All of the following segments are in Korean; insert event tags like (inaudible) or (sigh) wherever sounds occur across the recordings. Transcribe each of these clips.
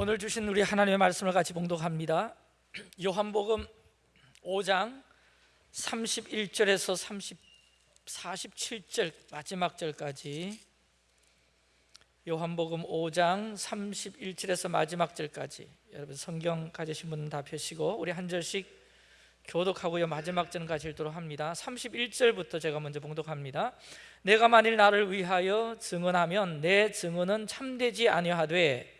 오늘 주신 우리 하나님의 말씀을 같이 봉독합니다. 요한복음 5장 31절에서 30, 47절 마지막 절까지. 요한복음 5장 31절에서 마지막 절까지. 여러분 성경 가지신 분은 다 펴시고 우리 한 절씩 교독하고요. 마지막 절까지 읽도록 합니다. 31절부터 제가 먼저 봉독합니다. 내가 만일 나를 위하여 증언하면 내 증언은 참되지 아니하되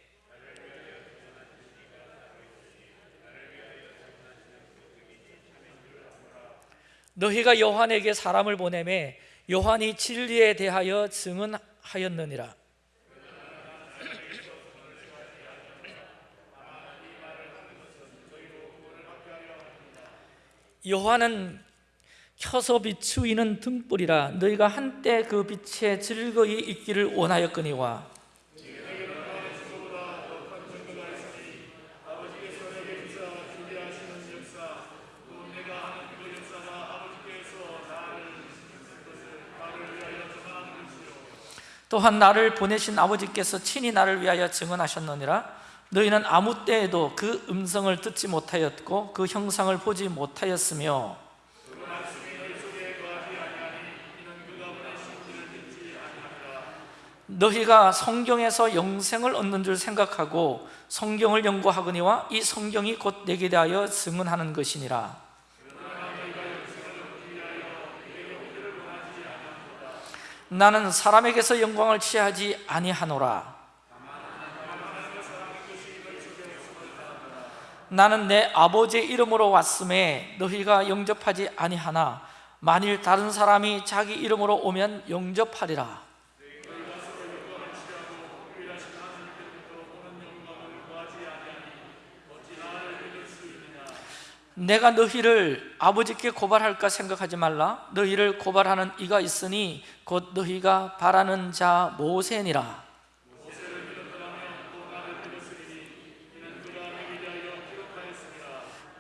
너희가 요한에게 사람을 보내매 요한이 진리에 대하여 증언하였느니라. 요한은 켜서 비추이는 등불이라 너희가 한때 그 빛에 즐거이 있기를 원하였거니와 또한 나를 보내신 아버지께서 친히 나를 위하여 증언하셨느니라. 너희는 아무 때에도 그 음성을 듣지 못하였고 그 형상을 보지 못하였으며 너희가 성경에서 영생을 얻는 줄 생각하고 성경을 연구하거니와 이 성경이 곧 내게 대하여 증언하는 것이니라 나는 사람에게서 영광을 취하지 아니하노라. 나는 내 아버지의 이름으로 왔음에 너희가 영접하지 아니하나 만일 다른 사람이 자기 이름으로 오면 영접하리라 내가 너희를 아버지께 고발할까 생각하지 말라. 너희를 고발하는 이가 있으니 곧 너희가 바라는 자 모세니라.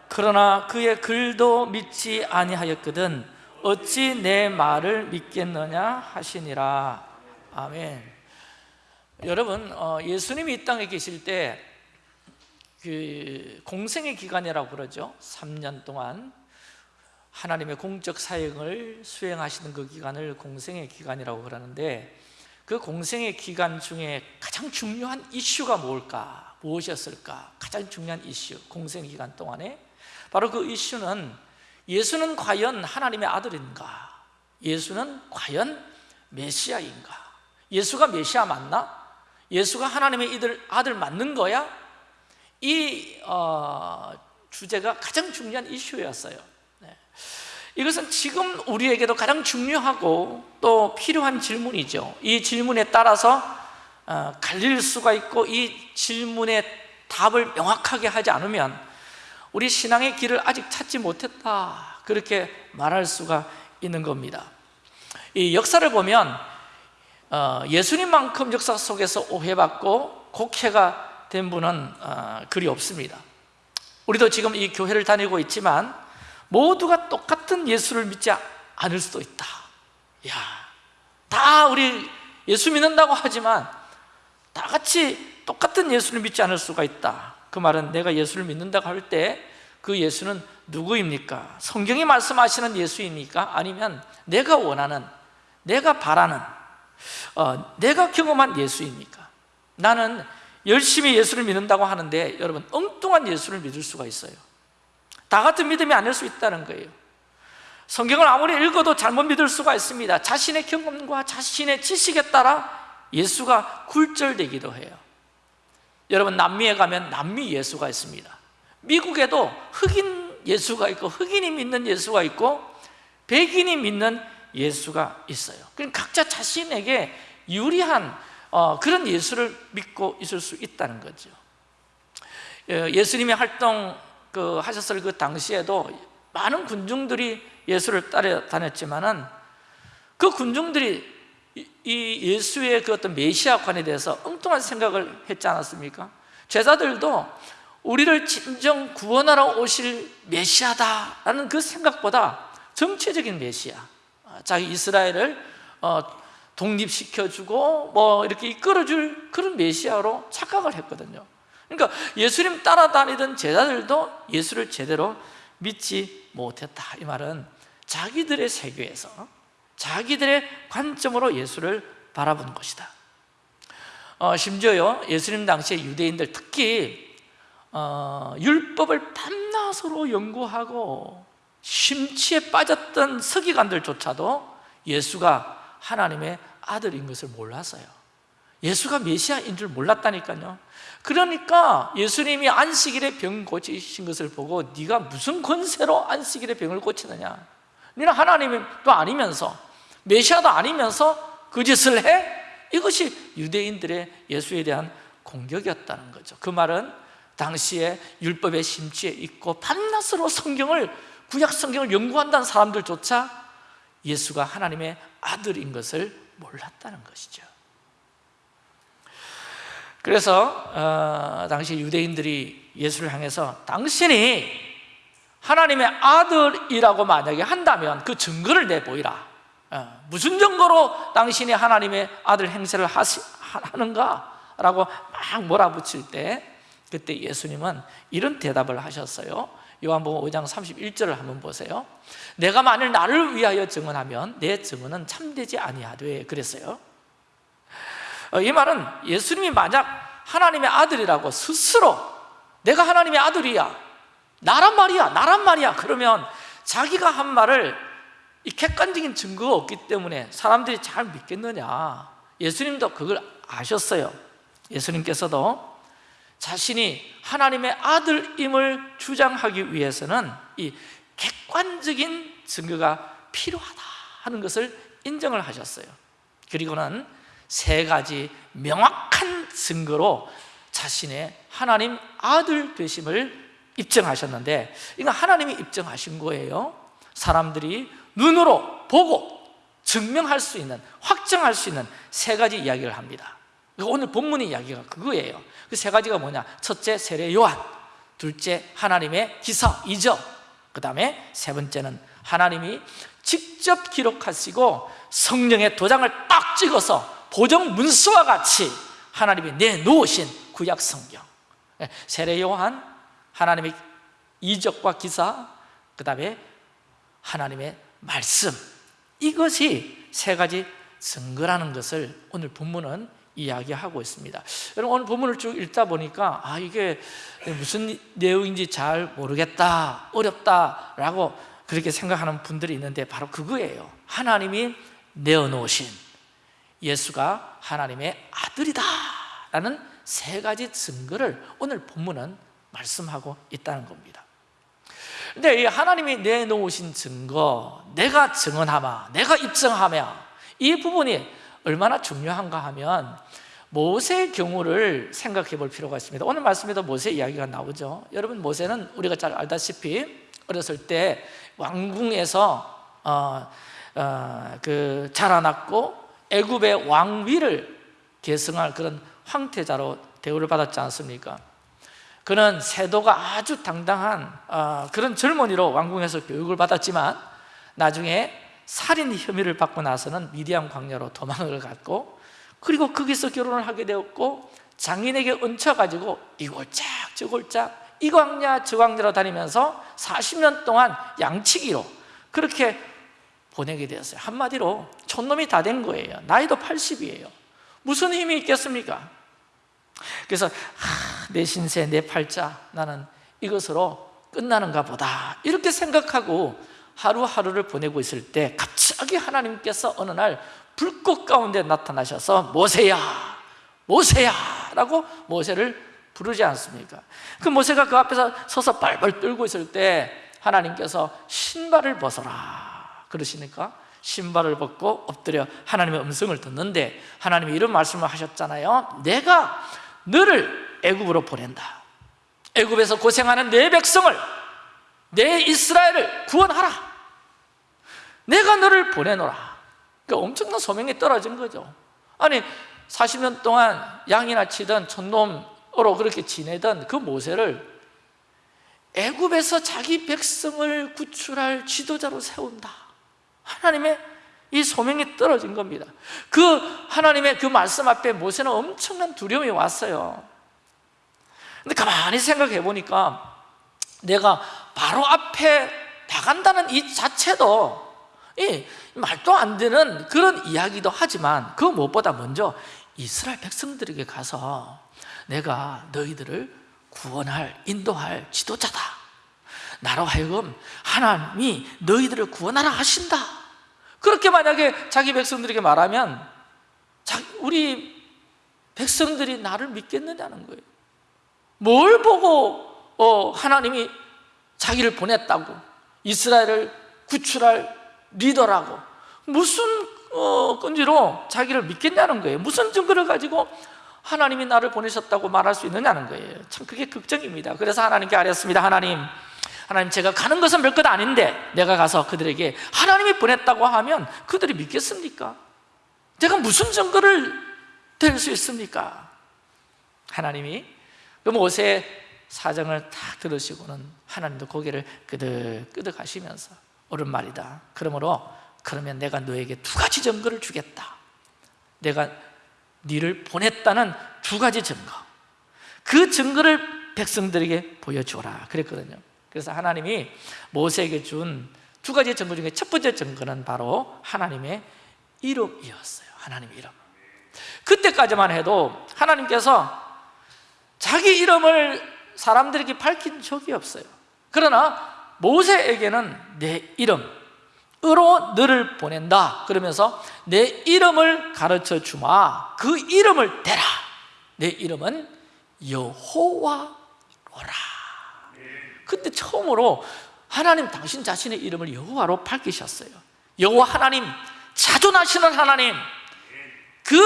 그러나 그의 글도 믿지 아니하였거든 어찌 내 말을 믿겠느냐 하시니라. 아멘. 여러분 어, 예수님이 이 땅에 계실 때 그 공생의 기간이라고 그러죠 3년 동안 하나님의 공적 사역을 수행하시는 그 기간을 공생의 기간이라고 그러는데 그 공생의 기간 중에 가장 중요한 이슈가 뭘까? 무엇이었을까? 가장 중요한 이슈, 공생 기간 동안에 바로 그 이슈는 예수는 과연 하나님의 아들인가? 예수는 과연 메시아인가? 예수가 메시아 맞나? 예수가 하나님의 이들, 아들 맞는 거야? 이 어, 주제가 가장 중요한 이슈였어요. 네. 이것은 지금 우리에게도 가장 중요하고 또 필요한 질문이죠. 이 질문에 따라서 어, 갈릴 수가 있고 이 질문의 답을 명확하게 하지 않으면 우리 신앙의 길을 아직 찾지 못했다. 그렇게 말할 수가 있는 겁니다. 이 역사를 보면 어, 예수님만큼 역사 속에서 오해받고 곡해가 된 분은 어, 그리 없습니다 우리도 지금 이 교회를 다니고 있지만 모두가 똑같은 예수를 믿지 않을 수도 있다 야, 다 우리 예수 믿는다고 하지만 다 같이 똑같은 예수를 믿지 않을 수가 있다 그 말은 내가 예수를 믿는다고 할 때 그 예수는 누구입니까? 성경이 말씀하시는 예수입니까? 아니면 내가 원하는, 내가 바라는, 어, 내가 경험한 예수입니까? 나는 열심히 예수를 믿는다고 하는데 여러분 엉뚱한 예수를 믿을 수가 있어요. 다 같은 믿음이 아닐 수 있다는 거예요. 성경을 아무리 읽어도 잘못 믿을 수가 있습니다. 자신의 경험과 자신의 지식에 따라 예수가 굴절되기도 해요. 여러분 남미에 가면 남미 예수가 있습니다. 미국에도 흑인 예수가 있고 흑인이 믿는 예수가 있고 백인이 믿는 예수가 있어요. 그럼 각자 자신에게 유리한 어, 그런 예수를 믿고 있을 수 있다는 거죠 예, 예수님의 활동 그 하셨을 그 당시에도 많은 군중들이 예수를 따라다녔지만은 그 군중들이 이 예수의 그 어떤 메시아관에 대해서 엉뚱한 생각을 했지 않았습니까? 제자들도 우리를 진정 구원하러 오실 메시아다라는 그 생각보다 정치적인 메시아 자기 이스라엘을 어, 독립시켜주고 뭐 이렇게 이끌어줄 그런 메시아로 착각을 했거든요. 그러니까 예수님 따라다니던 제자들도 예수를 제대로 믿지 못했다. 이 말은 자기들의 세계에서 자기들의 관점으로 예수를 바라본 것이다. 어, 심지어요 예수님 당시에 유대인들 특히 어, 율법을 밤낮으로 연구하고 심취에 빠졌던 서기관들조차도 예수가 하나님의 아들인 것을 몰랐어요. 예수가 메시아인 줄 몰랐다니까요. 그러니까 예수님이 안식일에 병 고치신 것을 보고 네가 무슨 권세로 안식일에 병을 고치느냐? 너는 하나님도 아니면서 메시아도 아니면서 그 짓을 해? 이것이 유대인들의 예수에 대한 공격이었다는 거죠. 그 말은 당시에 율법의 심취에 있고 밤낮으로 성경을 구약 성경을 연구한다는 사람들조차 예수가 하나님의 아들인 것을 몰랐다는 것이죠. 그래서 어, 당시 유대인들이 예수를 향해서 당신이 하나님의 아들이라고 만약에 한다면 그 증거를 내보이라. 어, 무슨 증거로 당신이 하나님의 아들 행세를 하시, 하는가? 라고 막 몰아붙일 때 그때 예수님은 이런 대답을 하셨어요 요한복음 5장 31절을 한번 보세요. 내가 만일 나를 위하여 증언하면 내 증언은 참되지 아니하되 그랬어요. 어, 이 말은 예수님이 만약 하나님의 아들이라고 스스로 내가 하나님의 아들이야 나란 말이야 나란 말이야 그러면 자기가 한 말을 이 객관적인 증거가 없기 때문에 사람들이 잘 믿겠느냐. 예수님도 그걸 아셨어요. 예수님께서도 자신이 하나님의 아들임을 주장하기 위해서는 이 객관적인 증거가 필요하다 하는 것을 인정을 하셨어요. 그리고는 세 가지 명확한 증거로 자신의 하나님 아들 되심을 입증하셨는데 이건 하나님이 입증하신 거예요. 사람들이 눈으로 보고 증명할 수 있는 확정할 수 있는 세 가지 이야기를 합니다 오늘 본문의 이야기가 그거예요. 그 세 가지가 뭐냐? 첫째 세례 요한. 둘째 하나님의 기사 이적. 그 다음에 세 번째는 하나님이 직접 기록하시고 성령의 도장을 딱 찍어서 보정 문서와 같이 하나님이 내놓으신 구약 성경. 예, 세례 요한 하나님의 이적과 기사 그 다음에 하나님의 말씀. 이것이 세 가지 증거라는 것을 오늘 본문은 이야기하고 있습니다. 여러분 오늘 본문을 쭉 읽다 보니까 아 이게 무슨 내용인지 잘 모르겠다 어렵다라고 그렇게 생각하는 분들이 있는데 바로 그거예요. 하나님이 내어놓으신 예수가 하나님의 아들이다 라는 세 가지 증거를 오늘 본문은 말씀하고 있다는 겁니다. 근데 이 하나님이 내놓으신 증거 내가 증언하마 내가 입증하며 이 부분이 얼마나 중요한가 하면 모세의 경우를 생각해 볼 필요가 있습니다 오늘 말씀에도 모세 이야기가 나오죠 여러분 모세는 우리가 잘 알다시피 어렸을 때 왕궁에서 어, 어, 그 자라났고 애굽의 왕위를 계승할 그런 황태자로 대우를 받았지 않습니까? 그는 세도가 아주 당당한 어, 그런 젊은이로 왕궁에서 교육을 받았지만 나중에 살인 혐의를 받고 나서는 미디안 광야로 도망을 갔고 그리고 거기서 결혼을 하게 되었고 장인에게 얹혀가지고 이 골짝 저 골짝 이 광야 저 광야로 다니면서 40년 동안 양치기로 그렇게 보내게 되었어요. 한마디로 촌놈이 다 된 거예요. 나이도 80이에요. 무슨 힘이 있겠습니까? 그래서 아, 내 신세, 내 팔자 나는 이것으로 끝나는가 보다. 이렇게 생각하고 하루하루를 보내고 있을 때 갑자기 하나님께서 어느 날 불꽃 가운데 나타나셔서 모세야 모세야 라고 모세를 부르지 않습니까? 그 모세가 그 앞에서 서서 발발 떨고 있을 때 하나님께서 신발을 벗어라 그러시니까 신발을 벗고 엎드려 하나님의 음성을 듣는데 하나님이 이런 말씀을 하셨잖아요. 내가 너를 애굽으로 보낸다. 애굽에서 고생하는 내 백성을 내 이스라엘을 구원하라 내가 너를 보내노라. 그러니까 엄청난 소명이 떨어진 거죠. 아니 40년 동안 양이나 치던 촌놈으로 그렇게 지내던 그 모세를 애굽에서 자기 백성을 구출할 지도자로 세운다. 하나님의 이 소명이 떨어진 겁니다. 그 하나님의 그 말씀 앞에 모세는 엄청난 두려움이 왔어요. 근데 가만히 생각해 보니까 내가 바로 앞에 나간다는 이 자체도 이 말도 안 되는 그런 이야기도 하지만 그 무엇보다 먼저 이스라엘 백성들에게 가서 내가 너희들을 구원할 인도할 지도자다. 나로 하여금 하나님이 너희들을 구원하라 하신다. 그렇게 만약에 자기 백성들에게 말하면 우리 백성들이 나를 믿겠느냐는 거예요. 뭘 보고 어, 하나님이 자기를 보냈다고 이스라엘을 구출할 리더라고. 무슨 어, 끈지로 자기를 믿겠냐는 거예요. 무슨 증거를 가지고 하나님이 나를 보내셨다고 말할 수 있느냐는 거예요. 참 그게 걱정입니다. 그래서 하나님께 아뢰었습니다. 하나님 하나님 제가 가는 것은 별것 아닌데 내가 가서 그들에게 하나님이 보냈다고 하면 그들이 믿겠습니까? 제가 무슨 증거를 될 수 있습니까? 하나님이 그 모세의 사정을 딱 들으시고는 하나님도 고개를 끄덕끄덕 하시면서 옳은 말이다. 그러므로 그러면 내가 너에게 두 가지 증거를 주겠다. 내가 네를 보냈다는 두 가지 증거. 그 증거를 백성들에게 보여주라. 그랬거든요. 그래서 하나님이 모세에게 준 두 가지 증거 중에 첫 번째 증거는 바로 하나님의 이름이었어요. 하나님의 이름. 그때까지만 해도 하나님께서 자기 이름을 사람들에게 밝힌 적이 없어요. 그러나 모세에게는 내 이름으로 너를 보낸다. 그러면서 내 이름을 가르쳐 주마. 그 이름을 대라. 내 이름은 여호와로라. 그때 처음으로 하나님 당신 자신의 이름을 여호와로 밝히셨어요. 여호와 하나님 자존하시는 하나님 그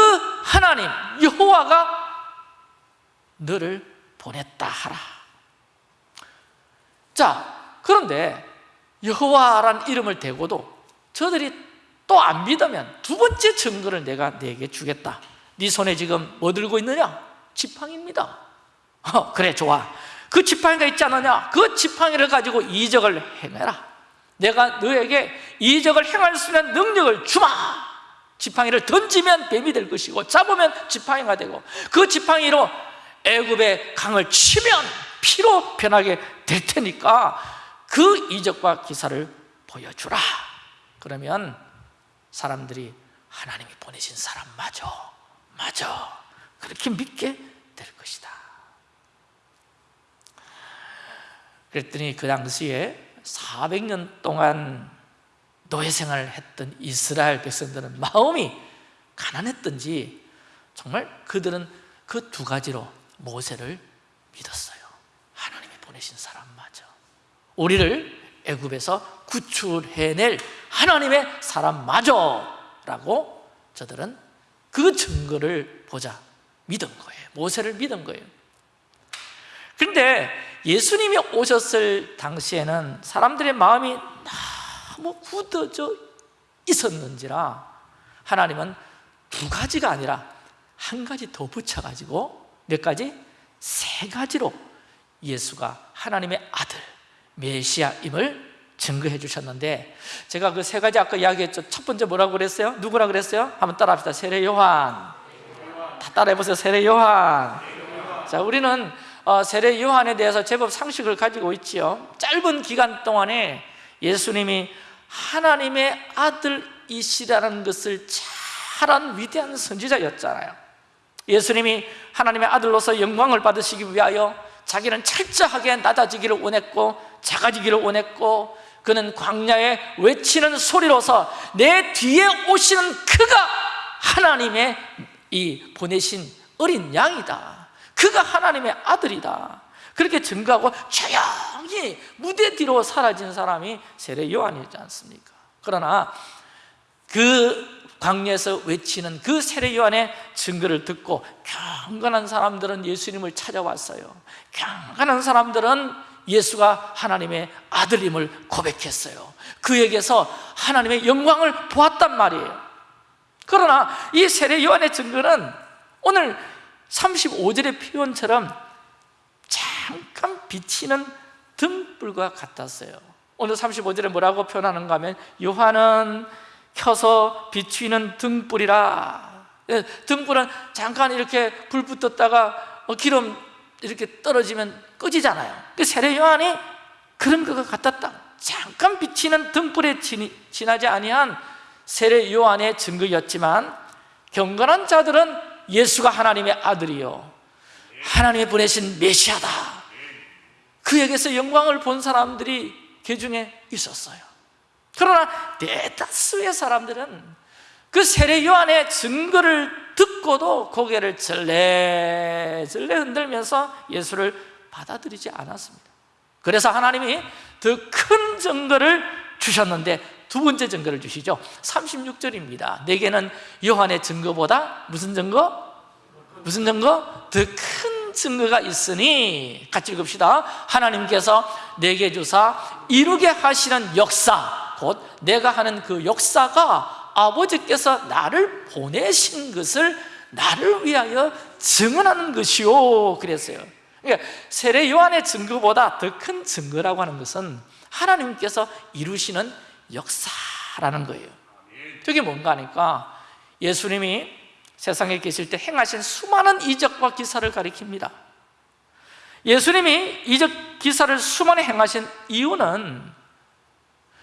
하나님 여호와가 너를 보냈다 하라. 자 그런데 여호와란 이름을 대고도 저들이 또 안 믿으면 두 번째 증거를 내가 내게 주겠다. 네 손에 지금 뭐 들고 있느냐? 지팡이입니다. 어, 그래 좋아. 그 지팡이가 있지 않느냐? 그 지팡이를 가지고 이적을 행해라. 내가 너에게 이적을 행할 수 있는 능력을 주마. 지팡이를 던지면 뱀이 될 것이고 잡으면 지팡이가 되고 그 지팡이로 애굽의 강을 치면 피로 변하게 될 테니까 그 이적과 기사를 보여주라. 그러면 사람들이 하나님이 보내신 사람 맞아 맞아 그렇게 믿게 될 것이다. 그랬더니 그 당시에 400년 동안 노예 생활을 했던 이스라엘 백성들은 마음이 가난했던지 정말 그들은 그 두 가지로 모세를 믿었어요. 하나님이 보내신 사람 우리를 애굽에서 구출해낼 하나님의 사람 맞아 라고 저들은 그 증거를 보자 믿은 거예요 모세를 믿은 거예요 그런데 예수님이 오셨을 당시에는 사람들의 마음이 너무 굳어져 있었는지라 하나님은 두 가지가 아니라 한 가지 더 붙여가지고 몇 가지? 세 가지로 예수가 하나님의 아들 메시아임을 증거해 주셨는데 제가 그 세 가지 아까 이야기했죠. 첫 번째 뭐라고 그랬어요? 누구라 그랬어요? 한번 따라합시다. 세례 요한. 다 따라해보세요. 세례 요한. 자 우리는 어, 세례 요한에 대해서 제법 상식을 가지고 있지요. 짧은 기간 동안에 예수님이 하나님의 아들이시라는 것을 잘한 위대한 선지자였잖아요. 예수님이 하나님의 아들로서 영광을 받으시기 위하여 자기는 철저하게 낮아지기를 원했고 작아지기를 원했고 그는 광야에 외치는 소리로서 내 뒤에 오시는 그가 하나님의 이 보내신 어린 양이다. 그가 하나님의 아들이다. 그렇게 증거하고 조용히 무대 뒤로 사라진 사람이 세례 요한이지 않습니까? 그러나 그 광야에서 외치는 그 세례 요한의 증거를 듣고 경건한 사람들은 예수님을 찾아왔어요. 경건한 사람들은 예수가 하나님의 아들임을 고백했어요. 그에게서 하나님의 영광을 보았단 말이에요. 그러나 이 세례 요한의 증거는 오늘 35절의 표현처럼 잠깐 비치는 등불과 같았어요. 오늘 35절에 뭐라고 표현하는가 하면 요한은 켜서 비추는 등불이라. 예, 등불은 잠깐 이렇게 불 붙었다가 어, 기름 이렇게 떨어지면 꺼지잖아요. 그 세례 요한이 그런 것 같았다. 잠깐 비치는 등불에 지나지 아니한 세례 요한의 증거였지만 경건한 자들은 예수가 하나님의 아들이요. 하나님의 보내신 메시아다. 그에게서 영광을 본 사람들이 그 중에 있었어요. 그러나 대다수의 사람들은 그 세례 요한의 증거를 듣고도 고개를 절레절레 흔들면서 예수를 받아들이지 않았습니다 그래서 하나님이 더 큰 증거를 주셨는데 두 번째 증거를 주시죠 36절입니다 내게는 요한의 증거보다 무슨 증거? 무슨 증거? 더 큰 증거가 있으니 같이 읽읍시다 하나님께서 내게 주사 이루게 하시는 역사 곧 내가 하는 그 역사가 아버지께서 나를 보내신 것을 나를 위하여 증언하는 것이요. 그랬어요. 그러니까 세례 요한의 증거보다 더 큰 증거라고 하는 것은 하나님께서 이루시는 역사라는 거예요. 그게 뭔가 하니까 예수님이 세상에 계실 때 행하신 수많은 이적과 기사를 가리킵니다. 예수님이 이적 기사를 수많이 행하신 이유는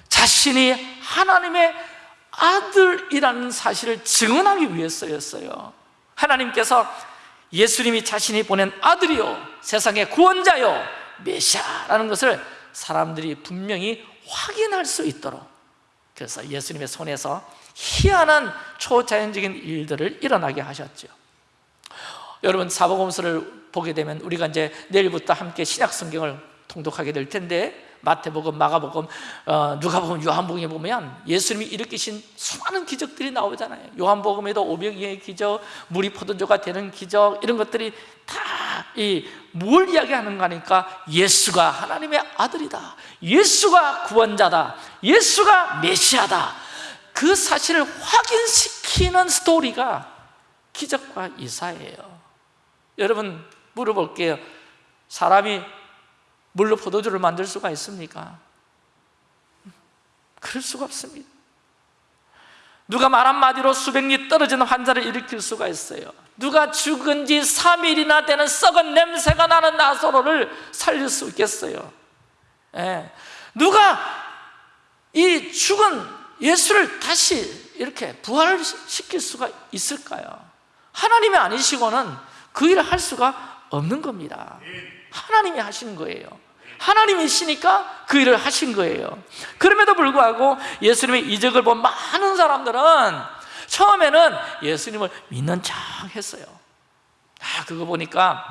자신이 하나님의 아들이라는 사실을 증언하기 위해서였어요 하나님께서 예수님이 자신이 보낸 아들이요 세상의 구원자요 메시아라는 것을 사람들이 분명히 확인할 수 있도록 그래서 예수님의 손에서 희한한 초자연적인 일들을 일어나게 하셨죠. 여러분 사복음서를 보게 되면 우리가 이제 내일부터 함께 신약 성경을 통독하게 될 텐데 마태복음, 마가복음, 어, 누가복음, 요한복음에 보면 예수님이 일으키신 수많은 기적들이 나오잖아요. 요한복음에도 오병이의 기적, 물이 포도주가 되는 기적 이런 것들이 다이뭘 이야기하는가 하니까 예수가 하나님의 아들이다. 예수가 구원자다. 예수가 메시아다. 그 사실을 확인시키는 스토리가 기적과 이사예요. 여러분 물어볼게요. 사람이 물로 포도주를 만들 수가 있습니까? 그럴 수가 없습니다 누가 말 한마디로 수백 리 떨어지는 환자를 일으킬 수가 있어요 누가 죽은 지 3일이나 되는 썩은 냄새가 나는 나사로를 살릴 수 있겠어요 예. 누가 이 죽은 예수를 다시 이렇게 부활시킬 수가 있을까요? 하나님이 아니시고는 그 일을 할 수가 없는 겁니다 하나님이 하신 거예요. 하나님이시니까 그 일을 하신 거예요. 그럼에도 불구하고 예수님의 이적을 본 많은 사람들은 처음에는 예수님을 믿는 척 했어요. 아, 그거 보니까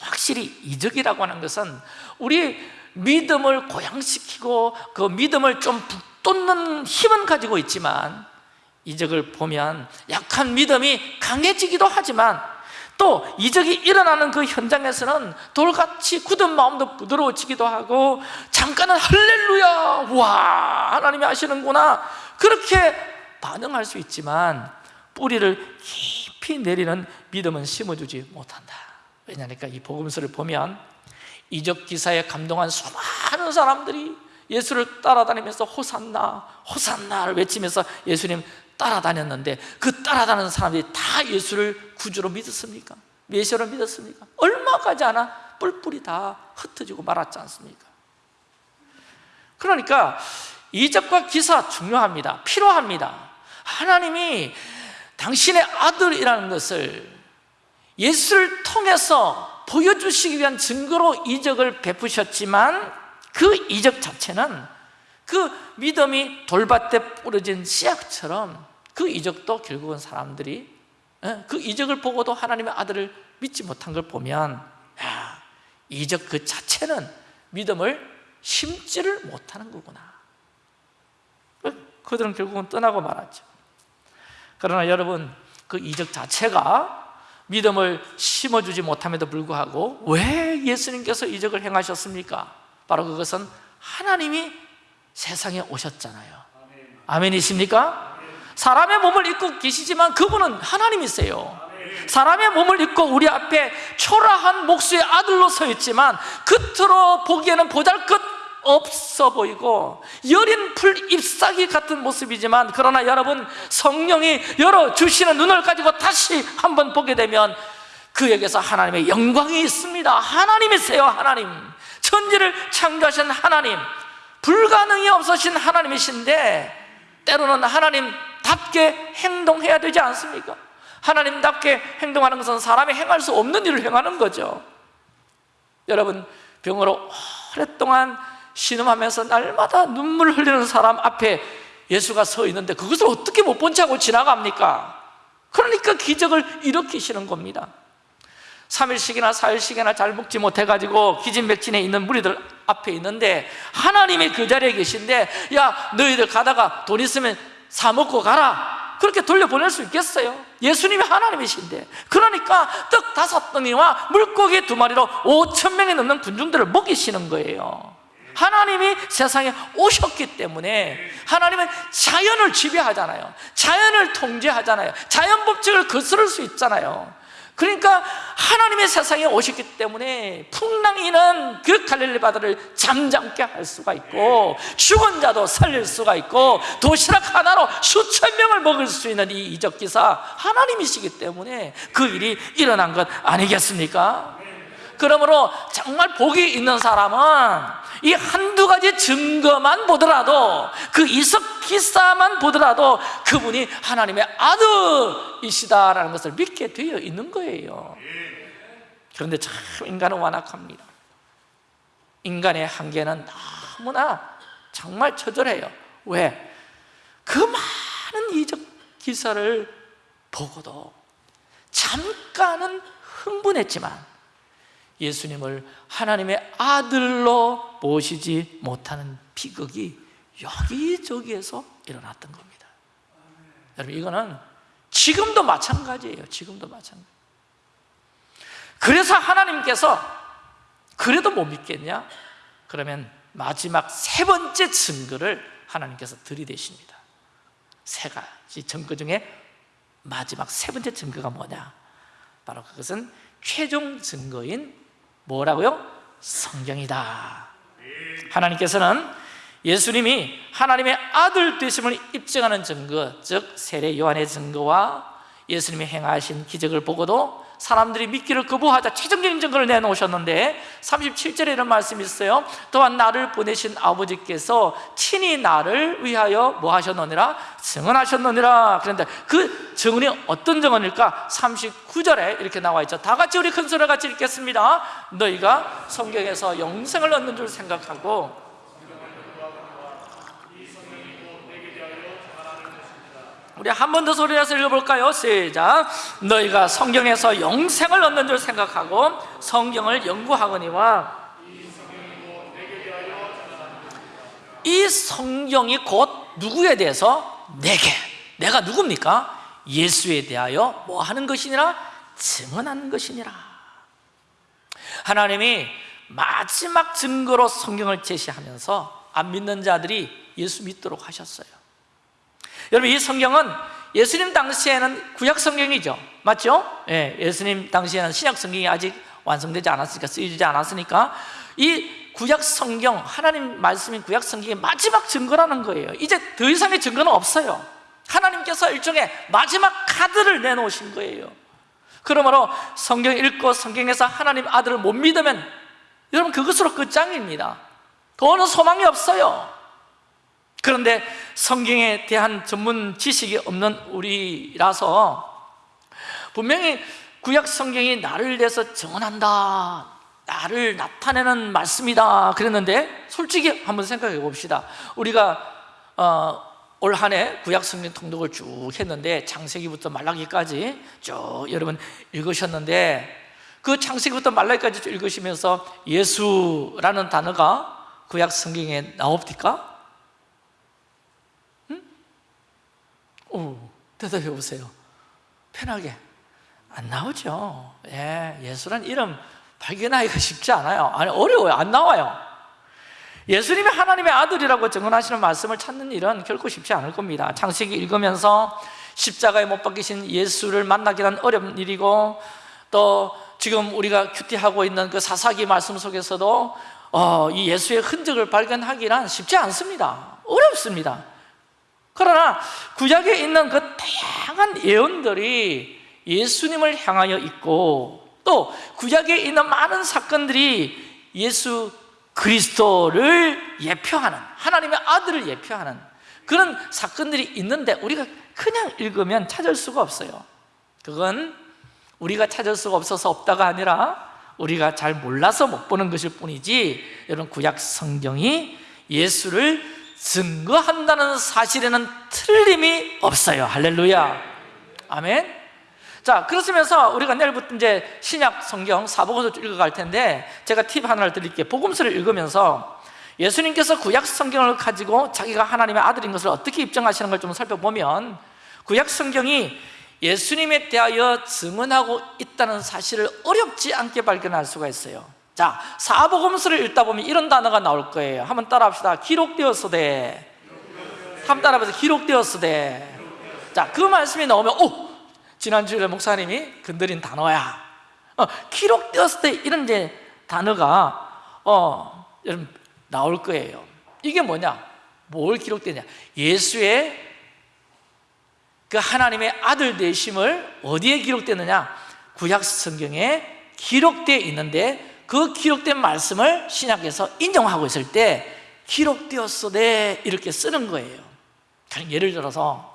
확실히 이적이라고 하는 것은 우리 믿음을 고양시키고 그 믿음을 좀 북돋는 힘은 가지고 있지만 이적을 보면 약한 믿음이 강해지기도 하지만 또 이적이 일어나는 그 현장에서는 돌같이 굳은 마음도 부드러워지기도 하고 잠깐은 할렐루야 와 하나님이 하시는구나. 그렇게 반응할 수 있지만 뿌리를 깊이 내리는 믿음은 심어주지 못한다. 왜냐니까 이 복음서를 보면 이적 기사에 감동한 수많은 사람들이 예수를 따라다니면서 호산나 호산나를 외치면서 예수님 따라다녔는데 그 따라다니는 사람들이 다 예수를 구주로 믿었습니까? 메시아로 믿었습니까? 얼마 가지 않아 뿔뿔이 다 흩어지고 말았지 않습니까? 그러니까 이적과 기사 중요합니다 필요합니다 하나님이 당신의 아들이라는 것을 예수를 통해서 보여주시기 위한 증거로 이적을 베푸셨지만 그 이적 자체는 그 믿음이 돌밭에 뿌려진 씨앗처럼 그 이적도 결국은 사람들이 예, 그 이적을 보고도 하나님의 아들을 믿지 못한 걸 보면 야, 이적 그 자체는 믿음을 심지를 못하는 거구나 그들은 결국은 떠나고 말았죠 그러나 여러분 그 이적 자체가 믿음을 심어주지 못함에도 불구하고 왜 예수님께서 이적을 행하셨습니까? 바로 그것은 하나님이 세상에 오셨잖아요. 아멘이십니까? 사람의 몸을 입고 계시지만 그분은 하나님이세요. 사람의 몸을 입고 우리 앞에 초라한 목수의 아들로 서 있지만 겉으로 보기에는 보잘것 없어 보이고 여린 풀 잎사귀 같은 모습이지만 그러나 여러분 성령이 열어주시는 눈을 가지고 다시 한번 보게 되면 그에게서 하나님의 영광이 있습니다. 하나님이세요 하나님. 천지를 창조하신 하나님 불가능이 없으신 하나님이신데 때로는 하나님답게 행동해야 되지 않습니까? 하나님답게 행동하는 것은 사람이 행할 수 없는 일을 행하는 거죠 여러분 병으로 오랫동안 신음하면서 날마다 눈물 흘리는 사람 앞에 예수가 서 있는데 그것을 어떻게 못 본 채 하고 지나갑니까? 그러니까 기적을 일으키시는 겁니다 3일씩이나 4일씩이나 잘 먹지 못해가지고 기진맥진에 있는 무리들 앞에 있는데 하나님이 그 자리에 계신데 야 너희들 가다가 돈 있으면 사 먹고 가라. 그렇게 돌려보낼 수 있겠어요? 예수님이 하나님이신데. 그러니까 떡 다섯 덩이와 물고기 두 마리로 5천 명이 넘는 군중들을 먹이시는 거예요. 하나님이 세상에 오셨기 때문에 하나님은 자연을 지배하잖아요. 자연을 통제하잖아요. 자연 법칙을 거스를 수 있잖아요 그러니까 하나님의 세상에 오셨기 때문에 풍랑이는 그 갈릴리 바다를 잠잠게 할 수가 있고 죽은 자도 살릴 수가 있고 도시락 하나로 수천 명을 먹을 수 있는 이 이적 기사 하나님이시기 때문에 그 일이 일어난 것 아니겠습니까? 그러므로 정말 복이 있는 사람은 이 한두 가지 증거만 보더라도 그 이석 기사만 보더라도 그분이 하나님의 아들이시다라는 것을 믿게 되어 있는 거예요. 그런데 참 인간은 완악합니다. 인간의 한계는 너무나 정말 처절해요. 왜? 그 많은 이적 기사를 보고도 잠깐은 흥분했지만 예수님을 하나님의 아들로 모시지 못하는 비극이 여기저기에서 일어났던 겁니다 여러분 이거는 지금도 마찬가지예요 지금도 마찬가지 그래서 하나님께서 그래도 못 믿겠냐? 그러면 마지막 세 번째 증거를 하나님께서 들이대십니다 세 가지 증거 중에 마지막 세 번째 증거가 뭐냐? 바로 그것은 최종 증거인 뭐라고요? 성경이다 하나님께서는 예수님이 하나님의 아들 되심을 입증하는 증거 즉 세례 요한의 증거와 예수님이 행하신 기적을 보고도 사람들이 믿기를 거부하자 최종적인 증거를 내놓으셨는데 37절에 이런 말씀이 있어요 또한 나를 보내신 아버지께서 친히 나를 위하여 뭐 하셨느니라? 증언하셨느니라 그런데 그 증언이 어떤 증언일까? 39절에 이렇게 나와 있죠 다 같이 우리 큰 소리 같이 읽겠습니다 너희가 성경에서 영생을 얻는 줄 생각하고 우리 한 번 더 소리내서 읽어볼까요? 시작 너희가 성경에서 영생을 얻는 줄 생각하고 성경을 연구하거니와 이 성경이 곧 누구에 대해서? 내게 내가 누굽니까? 예수에 대하여 뭐 하는 것이니라? 증언하는 것이니라 하나님이 마지막 증거로 성경을 제시하면서 안 믿는 자들이 예수 믿도록 하셨어요 여러분 이 성경은 예수님 당시에는 구약 성경이죠. 맞죠? 예, 예수님 당시에는 신약 성경이 아직 완성되지 않았으니까 쓰여지지 않았으니까 이 구약 성경 하나님 말씀인 구약 성경의 마지막 증거라는 거예요. 이제 더 이상의 증거는 없어요. 하나님께서 일종의 마지막 카드를 내놓으신 거예요. 그러므로 성경 읽고 성경에서 하나님 아들을 못 믿으면 여러분 그것으로 끝장입니다. 더는 소망이 없어요 그런데 성경에 대한 전문 지식이 없는 우리라서 분명히 구약 성경이 나를 위해서 정언한다 나를 나타내는 말씀이다 그랬는데 솔직히 한번 생각해 봅시다 우리가 어, 올 한해 구약 성경 통독을 쭉 했는데 창세기부터 말라기까지 쭉 여러분 읽으셨는데 그 창세기부터 말라기까지 쭉 읽으시면서 예수라는 단어가 구약 성경에 나옵니까? 오, 대답해 보세요. 편하게. 안 나오죠. 예, 예수란 이름 발견하기가 쉽지 않아요. 아니 어려워요. 안 나와요. 예수님이 하나님의 아들이라고 증언하시는 말씀을 찾는 일은 결코 쉽지 않을 겁니다. 창세기 읽으면서 십자가에 못 박히신 예수를 만나기란 어려운 일이고 또 지금 우리가 큐티하고 있는 그 사사기 말씀 속에서도 어, 이 예수의 흔적을 발견하기란 쉽지 않습니다. 어렵습니다 그러나 구약에 있는 그 다양한 예언들이 예수님을 향하여 있고 또 구약에 있는 많은 사건들이 예수 그리스도를 예표하는 하나님의 아들을 예표하는 그런 사건들이 있는데 우리가 그냥 읽으면 찾을 수가 없어요. 그건 우리가 찾을 수가 없어서 없다가 아니라 우리가 잘 몰라서 못 보는 것일 뿐이지 여러분 구약 성경이 예수를 증거한다는 사실에는 틀림이 없어요. 할렐루야. 아멘. 자 그렇으면서 우리가 내일부터 이제 신약 성경 사복음서 읽어갈 텐데 제가 팁 하나를 드릴게요. 복음서를 읽으면서 예수님께서 구약 성경을 가지고 자기가 하나님의 아들인 것을 어떻게 입증하시는 걸 좀 살펴보면 구약 성경이 예수님에 대하여 증언하고 있다는 사실을 어렵지 않게 발견할 수가 있어요 자 사복음서를 읽다 보면 이런 단어가 나올 거예요 한번 따라합시다 기록되었으되 한번 따라해보세요 기록되었으되 자 그 말씀이 나오면 오! 지난주에 목사님이 건드린 단어야 어, 기록되었을 때 이런 이제 단어가 어, 여러분 나올 거예요 이게 뭐냐? 뭘 기록되냐? 예수의 그 하나님의 아들 되심을 어디에 기록되느냐? 구약 성경에 기록되어 있는데 그 기록된 말씀을 신약에서 인정하고 있을 때 기록되었으되 이렇게 쓰는 거예요. 그럼 예를 들어서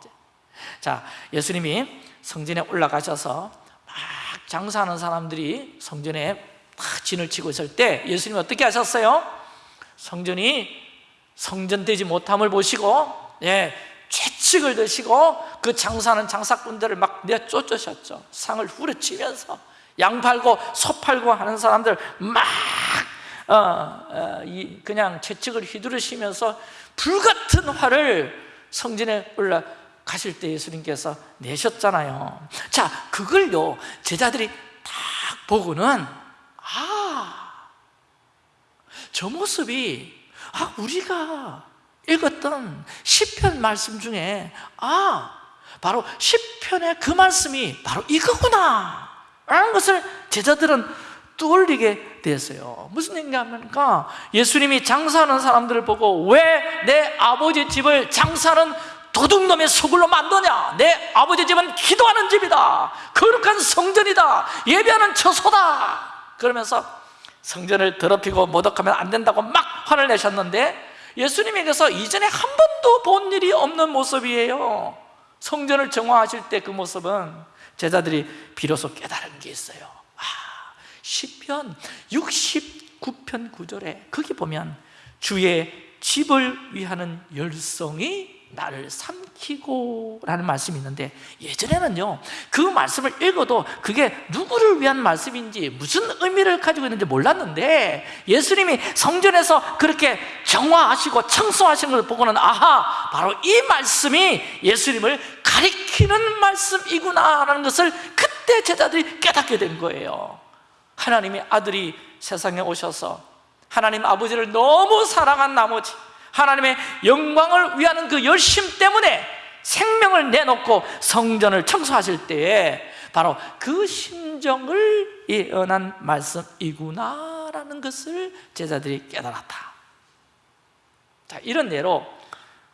자 예수님이 성전에 올라가셔서 막 장사하는 사람들이 성전에 막 진을 치고 있을 때 예수님이 어떻게 하셨어요? 성전이 성전되지 못함을 보시고 예, 채찍을 드시고 그 장사하는 장사꾼들을 막 내쫓으셨죠. 상을 후려치면서 양 팔고 소 팔고 하는 사람들 막 어, 어, 이, 그냥 채찍을 휘두르시면서 불같은 화를 성전에 올라 가실 때 예수님께서 내셨잖아요. 자 그걸요 제자들이 딱 보고는 아 저 모습이 아 우리가 읽었던 시편 말씀 중에 아 바로 시편의 그 말씀이 바로 이거구나 라는 것을 제자들은 떠올리게 됐어요. 무슨 얘기냐면 예수님이 장사하는 사람들을 보고 왜 내 아버지 집을 장사하는 도둑놈의 소굴로 만드냐? 내 아버지 집은 기도하는 집이다. 거룩한 성전이다. 예배하는 처소다. 그러면서 성전을 더럽히고 모독하면 안 된다고 막 화를 내셨는데 예수님에게서 이전에 한 번도 본 일이 없는 모습이에요. 성전을 정화하실 때 그 모습은 제자들이 비로소 깨달은 게 있어요. 아, 시편 69편 9절에 거기 보면 주의 집을 위하는 열성이 나를 삼키고 라는 말씀이 있는데 예전에는요 그 말씀을 읽어도 그게 누구를 위한 말씀인지 무슨 의미를 가지고 있는지 몰랐는데 예수님이 성전에서 그렇게 정화하시고 청소하시는 걸 보고는 아하 바로 이 말씀이 예수님을 가리키는 말씀이구나 라는 것을 그때 제자들이 깨닫게 된 거예요. 하나님의 아들이 세상에 오셔서 하나님 아버지를 너무 사랑한 나머지 하나님의 영광을 위하는 그 열심 때문에 생명을 내놓고 성전을 청소하실 때에 바로 그 심정을 예언한 말씀이구나라는 것을 제자들이 깨달았다. 자, 이런 예로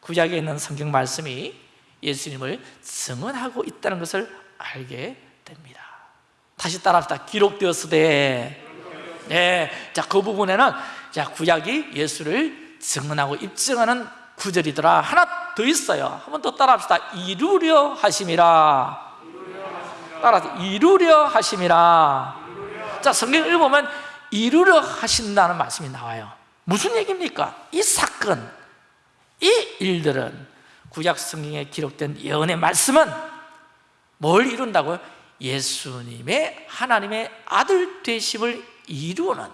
구약에 있는 성경 말씀이 예수님을 증언하고 있다는 것을 알게 됩니다. 다시 따라합시다. 기록되었으되. 네, 자, 그 부분에는 자, 구약이 예수를 증언하고 입증하는 구절이더라. 하나 더 있어요. 한 번 더 따라합시다. 이루려 하심이라. 따라서 이루려 하심이라. 자 성경 읽어보면 이루려 하신다는 말씀이 나와요. 무슨 얘기입니까? 이 사건, 이 일들은 구약 성경에 기록된 예언의 말씀은 뭘 이룬다고요? 예수님의 하나님의 아들 되심을 이루는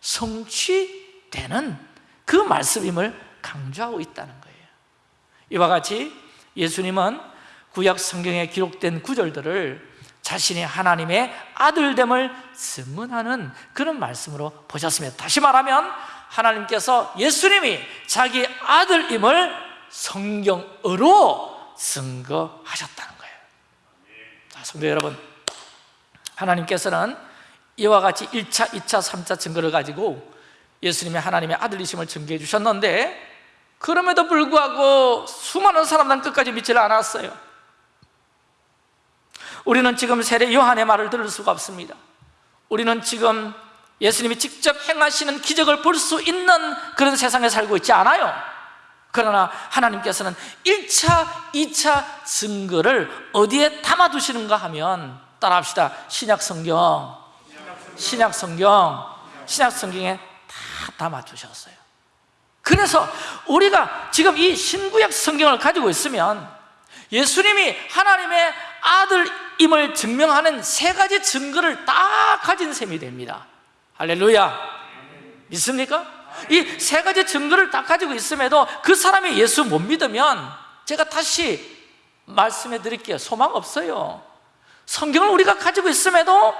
성취되는 그 말씀임을 강조하고 있다는 거예요 이와 같이 예수님은 구약 성경에 기록된 구절들을 자신이 하나님의 아들됨을 증언하는 그런 말씀으로 보셨습니다 다시 말하면 하나님께서 예수님이 자기 아들임을 성경으로 증거하셨다는 거예요. 자, 성도 여러분 하나님께서는 이와 같이 1차, 2차, 3차 증거를 가지고 예수님이 하나님의 아들이심을 증거해 주셨는데 그럼에도 불구하고 수많은 사람들은 끝까지 믿지를 않았어요. 우리는 지금 세례 요한의 말을 들을 수가 없습니다. 우리는 지금 예수님이 직접 행하시는 기적을 볼 수 있는 그런 세상에 살고 있지 않아요 그러나 하나님께서는 1차, 2차 증거를 어디에 담아두시는가 하면 따라합시다. 신약성경. 신약성경. 신약성경에 다 담아두셨어요. 그래서 우리가 지금 이 신구약 성경을 가지고 있으면 예수님이 하나님의 아들임을 증명하는 세 가지 증거를 다 가진 셈이 됩니다. 할렐루야. 믿습니까? 이 세 가지 증거를 다 가지고 있음에도 그 사람이 예수 못 믿으면 제가 다시 말씀해 드릴게요. 소망 없어요. 성경을 우리가 가지고 있음에도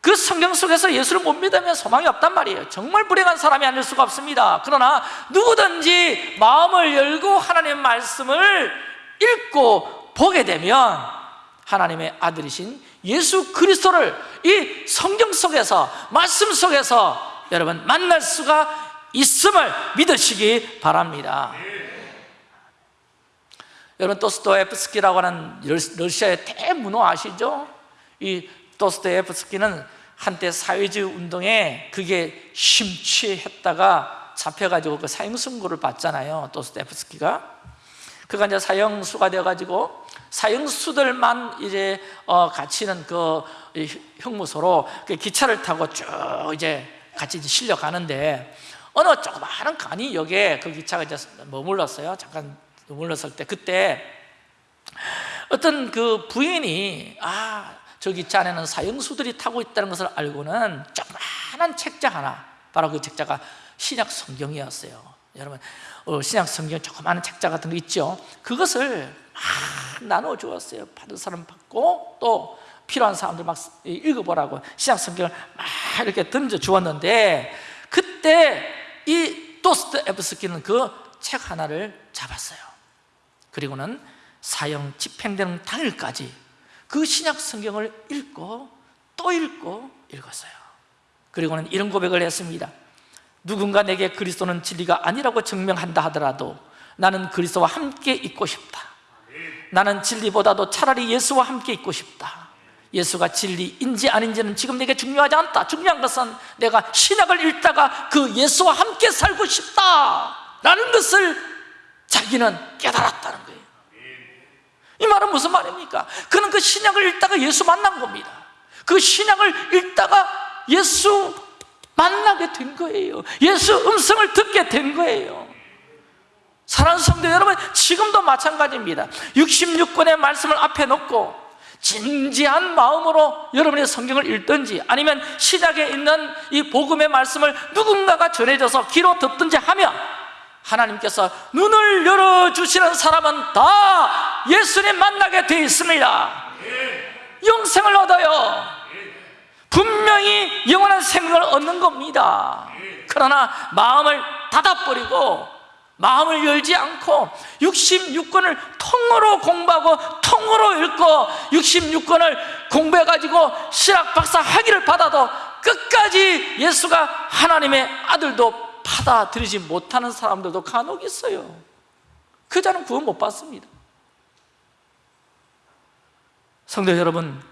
그 성경 속에서 예수를 못 믿으면 소망이 없단 말이에요. 정말 불행한 사람이 아닐 수가 없습니다. 그러나 누구든지 마음을 열고 하나님의 말씀을 읽고 보게 되면 하나님의 아들이신 예수 그리스도를 이 성경 속에서 말씀 속에서 여러분 만날 수가 있음을 믿으시기 바랍니다 여러분 도스토옙스키라고 하는 러시아의 대문호 아시죠? 이 도스토옙스키는 한때 사회주의 운동에 그게 심취했다가 잡혀가지고 그 사형 선고를 받잖아요 도스토옙스키가 그가 이제 사형수가 되어가지고 사형수들만 이제 어, 갇히는 그 형무소로 그 기차를 타고 쭉 이제 같이 이제 실려 가는데 어느 조그마한 간이 역에 그 기차가 이제 머물렀어요. 잠깐 머물렀을 때 그때 어떤 그 부인이 아, 저 기차 안에는 사형수들이 타고 있다는 것을 알고는 조그마한 책자 하나 바로 그 책자가 신약 성경이었어요. 여러분 어, 신약 성경 조그마한 책자 같은 거 있죠. 그것을 막 나눠 주었어요. 받은 사람 받고 또 필요한 사람들 막 읽어보라고 신약 성경을 막 이렇게 던져 주었는데 그때 이 도스토옙스키는 그 책 하나를 잡았어요. 그리고는 사형 집행되는 당일까지 그 신약 성경을 읽고 또 읽고 읽었어요. 그리고는 이런 고백을 했습니다. 누군가 내게 그리스도는 진리가 아니라고 증명한다 하더라도 나는 그리스도와 함께 있고 싶다. 나는 진리보다도 차라리 예수와 함께 있고 싶다. 예수가 진리인지 아닌지는 지금 내게 중요하지 않다. 중요한 것은 내가 신약을 읽다가 그 예수와 함께 살고 싶다. 라는 것을 자기는 깨달았다는 거예요. 이 말은 무슨 말입니까? 그는 그 신약을 읽다가 예수 만난 겁니다. 그 신약을 읽다가 예수 만나게 된 거예요. 예수 음성을 듣게 된 거예요. 사랑하는 성도 여러분, 지금도 마찬가지입니다. 66권의 말씀을 앞에 놓고 진지한 마음으로 여러분의 성경을 읽든지 아니면 시작에 있는 이 복음의 말씀을 누군가가 전해져서 귀로 듣든지 하면 하나님께서 눈을 열어주시는 사람은 다 예수님 만나게 되어 있습니다. 영생을 얻어요. 분명히 영원한 생명을 얻는 겁니다. 그러나 마음을 닫아버리고 마음을 열지 않고 66권을 통으로 공부하고 통으로 읽고 66권을 공부해가지고 신학 박사 학위를 받아도 끝까지 예수가 하나님의 아들도 받아들이지 못하는 사람들도 간혹 있어요. 그 자는 구원 못 받습니다. 성도 여러분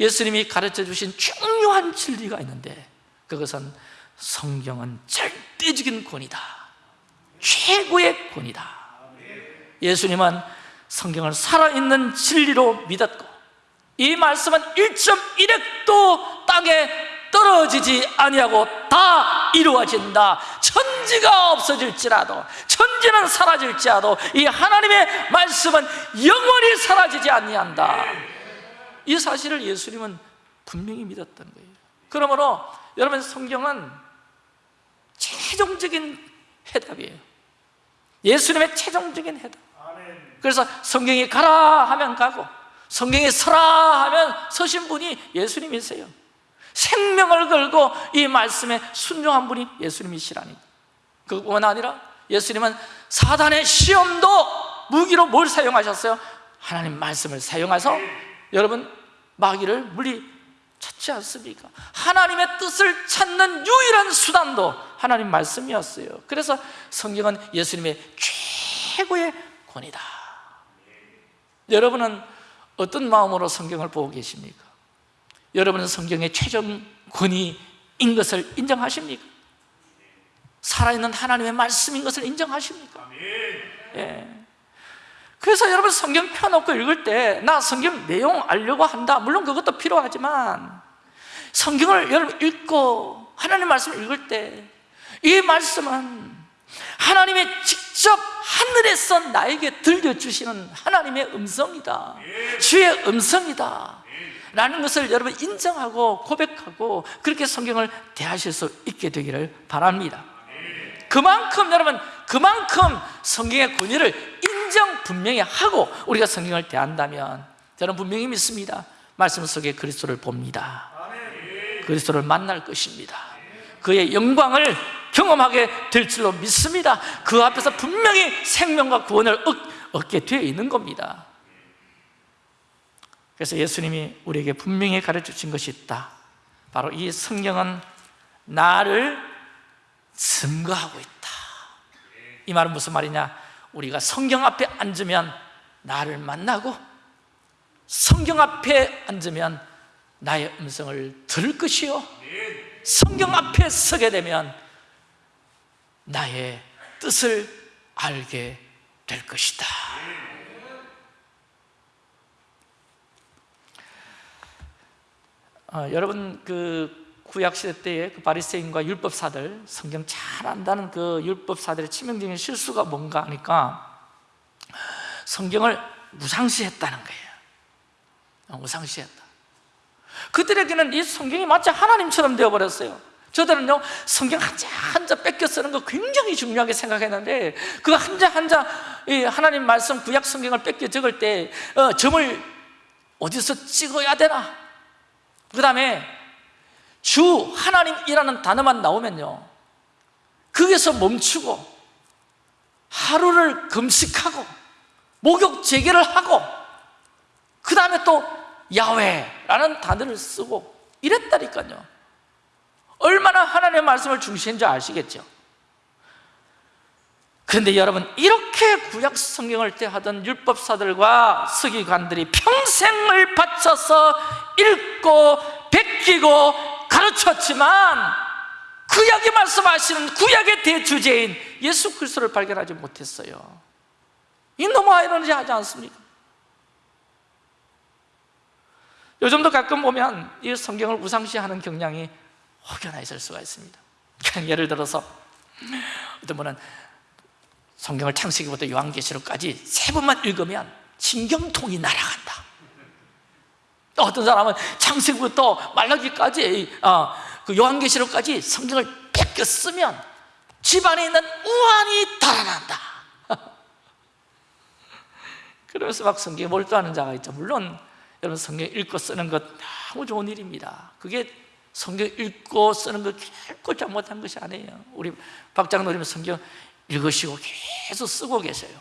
예수님이 가르쳐 주신 중요한 진리가 있는데 그것은 성경은 절대적인 권이다 최고의 권이다. 예수님은 성경을 살아있는 진리로 믿었고 이 말씀은 1.1핵도 땅에 떨어지지 아니하고 다 이루어진다. 천지가 없어질지라도 천지는 사라질지라도 이 하나님의 말씀은 영원히 사라지지 아니한다. 이 사실을 예수님은 분명히 믿었던 거예요. 그러므로 여러분 성경은 최종적인 해답이에요 예수님의 최종적인 해답. 그래서 성경이 가라 하면 가고 성경이 서라 하면 서신 분이 예수님이세요. 생명을 걸고 이 말씀에 순종한 분이 예수님이시라니. 그뿐만 아니라 예수님은 사단의 시험도 무기로 뭘 사용하셨어요? 하나님 말씀을 사용해서 여러분 마귀를 물리 찾지 않습니까? 하나님의 뜻을 찾는 유일한 수단도 하나님 말씀이었어요 그래서 성경은 예수님의 최고의 권이다 여러분은 어떤 마음으로 성경을 보고 계십니까? 여러분은 성경의 최종 권위인 것을 인정하십니까? 살아있는 하나님의 말씀인 것을 인정하십니까? 예. 그래서 여러분 성경 펴놓고 읽을 때 나 성경 내용 알려고 한다 물론 그것도 필요하지만 성경을 여러분 읽고 하나님 말씀을 읽을 때 이 말씀은 하나님의 직접 하늘에서 나에게 들려주시는 하나님의 음성이다. 주의 음성이다. 라는 것을 여러분 인정하고 고백하고 그렇게 성경을 대하실 수 있게 되기를 바랍니다. 그만큼 여러분 그만큼 성경의 권위를 인정 분명히 하고 우리가 성경을 대한다면 저는 분명히 믿습니다. 말씀 속에 그리스도를 봅니다. 그리스도를 만날 것입니다. 그의 영광을 경험하게 될 줄로 믿습니다. 그 앞에서 분명히 생명과 구원을 얻, 얻게 되어 있는 겁니다. 그래서 예수님이 우리에게 분명히 가르쳐 주신 것이 있다. 바로 이 성경은 나를 증거하고 있다. 이 말은 무슨 말이냐? 우리가 성경 앞에 앉으면 나를 만나고 성경 앞에 앉으면 나의 음성을 들을 것이요. 성경 앞에 서게 되면 나의 뜻을 알게 될 것이다. 어, 여러분 그 구약 시대 때의 그 바리새인과 율법사들 성경 잘 안다는 그 율법사들의 치명적인 실수가 뭔가 하니까 성경을 무상시했다는 거예요. 어, 무상시했다. 그들에게는 이 성경이 마치 하나님처럼 되어버렸어요 저들은요 성경 한자 한자 뺏겨 쓰는 거 굉장히 중요하게 생각했는데 그 한자 한자 이 하나님 말씀 구약 성경을 뺏겨 적을 때 어, 점을 어디서 찍어야 되나? 그 다음에 주 하나님이라는 단어만 나오면요 거기서 멈추고 하루를 금식하고 목욕 재개를 하고 그 다음에 또 야훼라는 단어를 쓰고 이랬다니까요 얼마나 하나님의 말씀을 줄 아시겠죠? 그런데 여러분 이렇게 구약 성경을 대하던 율법사들과 서기관들이 평생을 바쳐서 읽고 베끼고 가르쳤지만 구약이 말씀하시는 구약의 대주제인 예수 그리스도를 발견하지 못했어요 이 너무 아이러니하지 않습니까? 요즘도 가끔 보면 이 성경을 우상시하는 경향이 혹여나 있을 수가 있습니다. 예를 들어서 어떤 분은 성경을 창세기부터 요한계시록까지 세 번만 읽으면 신경통이 날아간다. 어떤 사람은 창세기부터 말라기까지 어, 그 요한계시록까지 성경을 뺏겨 쓰면 집안에 있는 우환이 달아난다. (laughs) 그러면서 막 성경에 몰두하는 자가 있죠. 물론 여러분 성경 읽고 쓰는 것 너무 좋은 일입니다. 그게 성경 읽고 쓰는 거 결코 잘못한 것이 아니에요. 우리 박장노님은 성경 읽으시고 계속 쓰고 계세요.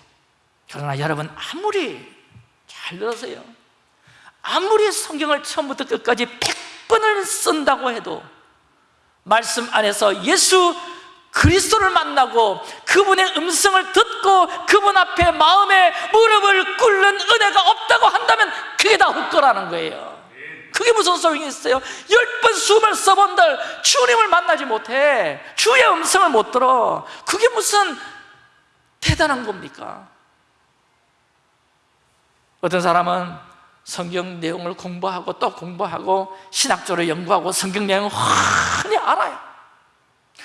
그러나 여러분 아무리 잘 들으세요. 아무리 성경을 처음부터 끝까지 100번을 쓴다고 해도 말씀 안에서 예수 그리스도를 만나고 그분의 음성을 듣고 그분 앞에 마음에 무릎을 꿇는 은혜가 없다고 한다면 그게 다 헛거라는 거예요 그게 무슨 소용이 있어요? 열번 숨을 써본들 주님을 만나지 못해 주의 음성을 못 들어 그게 무슨 대단한 겁니까? 어떤 사람은 성경 내용을 공부하고 또 공부하고 신학적으로 연구하고 성경 내용을 훤히 알아요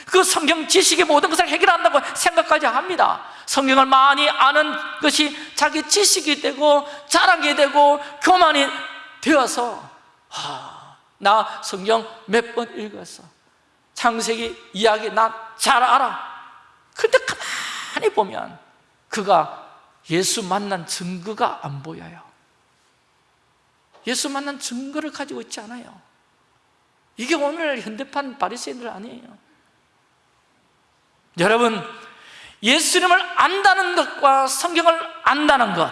그 성경 지식의 모든 것을 해결한다고 생각까지 합니다 성경을 많이 아는 것이 자기 지식이 되고 자랑이 되고 교만이 되어서 아, 나 성경 몇 번 읽었어. 창세기 이야기 나 잘 알아. 근데 가만히 보면 그가 예수 만난 증거가 안 보여요. 예수 만난 증거를 가지고 있지 않아요. 이게 오늘 현대판 바리새인들 아니에요. 여러분 예수님을 안다는 것과 성경을 안다는 것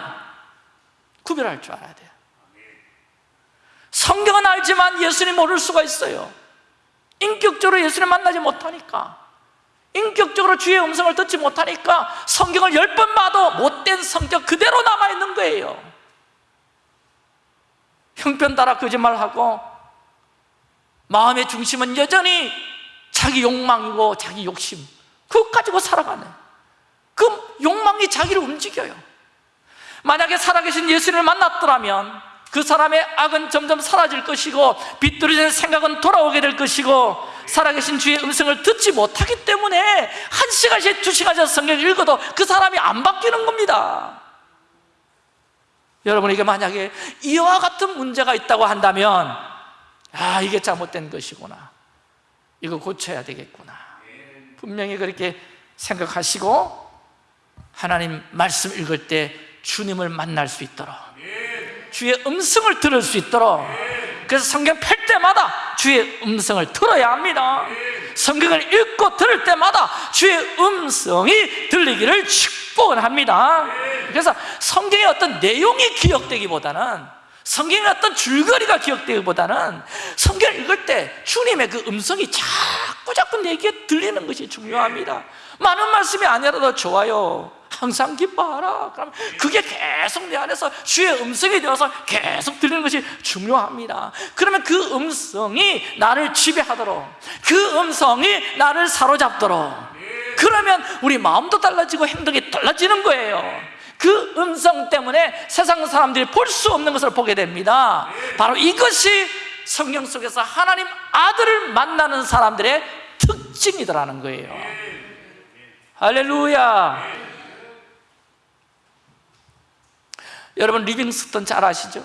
구별할 줄 알아야 돼요 성경은 알지만 예수님 모를 수가 있어요. 인격적으로 예수님 만나지 못하니까. 인격적으로 주의 음성을 듣지 못하니까 성경을 열 번 봐도 못된 성격 그대로 남아있는 거예요. 형편 따라 거짓말하고 마음의 중심은 여전히 자기 욕망이고 자기 욕심. 그것 가지고 살아가네. 그 욕망이 자기를 움직여요. 만약에 살아계신 예수님을 만났더라면 그 사람의 악은 점점 사라질 것이고 비뚤어진 생각은 돌아오게 될 것이고 살아계신 주의 음성을 듣지 못하기 때문에 한 시간씩 두 시간씩 성경을 읽어도 그 사람이 안 바뀌는 겁니다. 여러분에게 만약에 이와 같은 문제가 있다고 한다면 아 이게 잘못된 것이구나. 이거 고쳐야 되겠구나. 분명히 그렇게 생각하시고 하나님 말씀 읽을 때 주님을 만날 수 있도록 주의 음성을 들을 수 있도록. 그래서 성경 펼 때마다 주의 음성을 들어야 합니다. 성경을 읽고 들을 때마다 주의 음성이 들리기를 축복합니다. 그래서 성경의 어떤 내용이 기억되기보다는 성경의 어떤 줄거리가 기억되기보다는 성경을 읽을 때 주님의 그 음성이 자꾸 자꾸 내게 들리는 것이 중요합니다. 많은 말씀이 아니라도 좋아요 항상 기뻐하라. 그럼 그게 계속 내 안에서 주의 음성이 되어서 계속 들리는 것이 중요합니다. 그러면 그 음성이 나를 지배하도록 그 음성이 나를 사로잡도록 그러면 우리 마음도 달라지고 행동이 달라지는 거예요. 그 음성 때문에 세상 사람들이 볼 수 없는 것을 보게 됩니다. 바로 이것이 성경 속에서 하나님 아들을 만나는 사람들의 특징이더라는 거예요. 할렐루야 여러분 리빙스턴 잘 아시죠?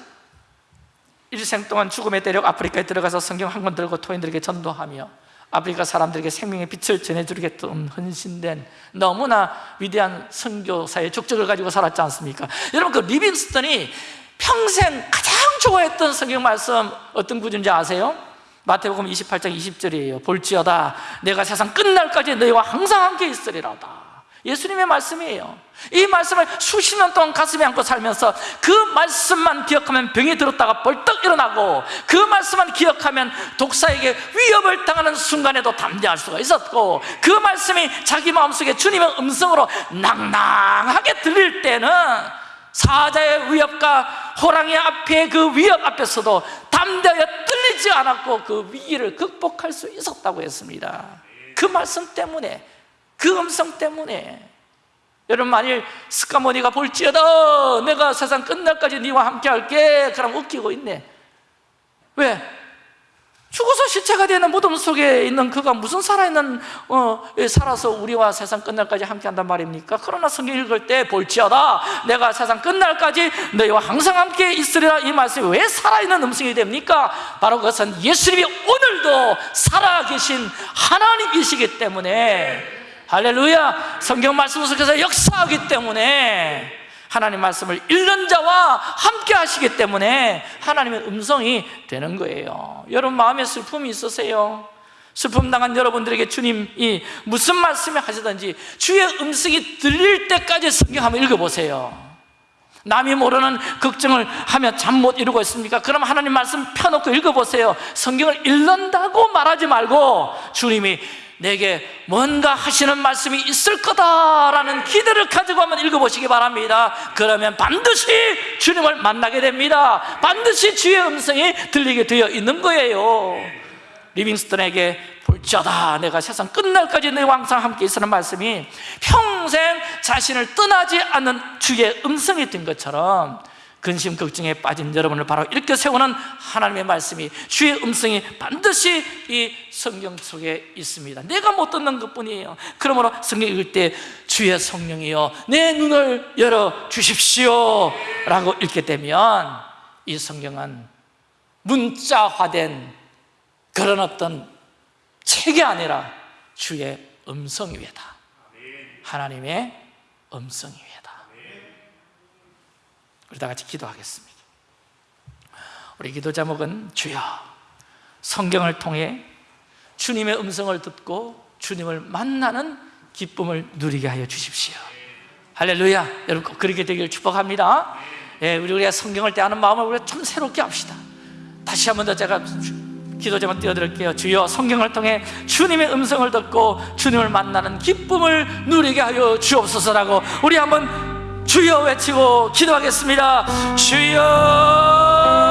일생 동안 죽음의 대륙 아프리카에 들어가서 성경 한 권 들고 토인들에게 전도하며 아프리카 사람들에게 생명의 빛을 전해주겠던 헌신된 너무나 위대한 선교사의 족적을 가지고 살았지 않습니까? 여러분 그 리빙스턴이 평생 가장 좋아했던 성경 말씀 어떤 구절인지 아세요? 마태복음 28장 20절이에요 볼지어다 내가 세상 끝날까지 너희와 항상 함께 있으리라다 예수님의 말씀이에요. 이 말씀을 수십 년 동안 가슴에 안고 살면서 그 말씀만 기억하면 병이 들었다가 벌떡 일어나고 그 말씀만 기억하면 독사에게 위협을 당하는 순간에도 담대할 수가 있었고 그 말씀이 자기 마음속에 주님의 음성으로 낭낭하게 들릴 때는 사자의 위협과 호랑이 앞에 그 위협 앞에서도 담대하여 떨리지 않았고 그 위기를 극복할 수 있었다고 했습니다. 그 말씀 때문에 그 음성 때문에 여러분 만일 스카모니가 볼지어다 내가 세상 끝날까지 네와 함께 할게 그럼 웃기고 있네 왜? 죽어서 시체가 되는 무덤 속에 있는 그가 무슨 살아있는 어, 살아서 우리와 세상 끝날까지 함께 한단 말입니까? 그러나 성경 읽을 때 볼지어다 내가 세상 끝날까지 너희와 항상 함께 있으리라 이 말씀이 왜 살아있는 음성이 됩니까? 바로 그것은 예수님이 오늘도 살아계신 하나님이시기 때문에 할렐루야 성경 말씀 속에서 역사하기 때문에 하나님 말씀을 읽는 자와 함께 하시기 때문에 하나님의 음성이 되는 거예요 여러분 마음에 슬픔이 있으세요? 슬픔 당한 여러분들에게 주님이 무슨 말씀을 하시든지 주의 음성이 들릴 때까지 성경 한번 읽어보세요 남이 모르는 걱정을 하며 잠 못 이루고 있습니까? 그럼 하나님 말씀 펴놓고 읽어보세요 성경을 읽는다고 말하지 말고 주님이 내게 뭔가 하시는 말씀이 있을 거다라는 기대를 가지고 한번 읽어보시기 바랍니다. 그러면 반드시 주님을 만나게 됩니다. 반드시 주의 음성이 들리게 되어 있는 거예요. 리빙스턴에게 볼지어다 내가 세상 끝날까지 내 왕상 함께 있으는 말씀이 평생 자신을 떠나지 않는 주의 음성이 된 것처럼 근심 걱정에 빠진 여러분을 바로 이렇게 세우는 하나님의 말씀이 주의 음성이 반드시 이 성경 속에 있습니다. 내가 못 듣는 것뿐이에요. 그러므로 성경 읽을 때 주의 성령이여 내 눈을 열어 주십시오 라고 읽게 되면 이 성경은 문자화된 그런 어떤 책이 아니라 주의 음성이다. 하나님의 음성이다 우리 다 같이 기도하겠습니다. 우리 기도 제목은 주여 성경을 통해 주님의 음성을 듣고 주님을 만나는 기쁨을 누리게 하여 주십시오. 할렐루야. 여러분 꼭 그렇게 되길 축복합니다. 예, 우리 우리가 성경을 대하는 마음을 우리가 좀 새롭게 합시다. 다시 한 번 더 제가 기도 제목 띄워드릴게요. 주여 성경을 통해 주님의 음성을 듣고 주님을 만나는 기쁨을 누리게 하여 주옵소서라고 우리 한번 주여 외치고 기도하겠습니다. 주여